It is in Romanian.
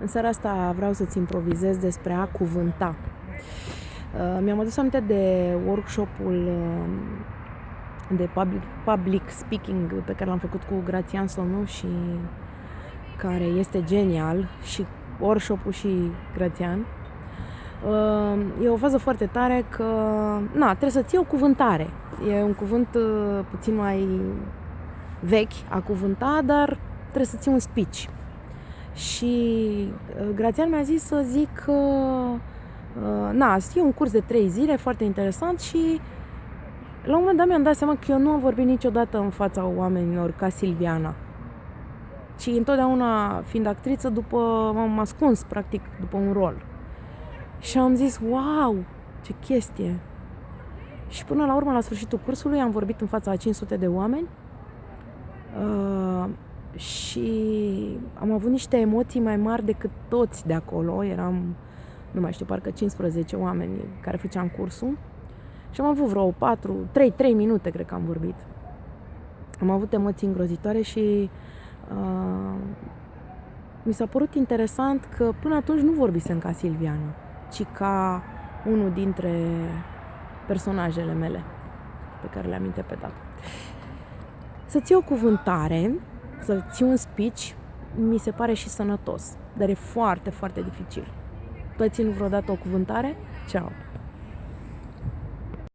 În seara asta vreau să-ți improvizez despre a cuvânta. Uh, mi-am adus aminte de workshopul uh, de public, public speaking pe care l-am făcut cu Grațian Sonu și care este genial și workshopul și Grațian. Uh, e o fază foarte tare că, na, trebuie să ții o cuvântare. E un cuvânt puțin mai vechi a cuvânta, dar trebuie să ții un speech. Și uh, Grațian mi-a zis să zic că, uh, na, e un curs de trei zile foarte interesant și la un moment dat mi-am dat seama că eu nu am vorbit niciodată în fața oamenilor ca Silviana. Și întotdeauna, fiind actriță, după, m-am ascuns, practic, după un rol. Și am zis, wow, ce chestie! Și până la urmă, la sfârșitul cursului, am vorbit în fața a 500 de oameni. Uh, și am avut niște emoții mai mari decât toți de acolo. Eram, nu mai știu, parcă 15 oameni care făceam cursul. Și am avut vreo 4, 3, 3 minute, cred că am vorbit. Am avut emoții îngrozitoare și uh, mi s-a părut interesant că până atunci nu vorbisem ca Silviana, ci ca unul dintre personajele mele pe care le-am interpretat. Să ți o cuvântare să ții un speech mi se pare și sănătos, dar e foarte, foarte dificil. Tu ai ținut vreodată o cuvântare? Ceau!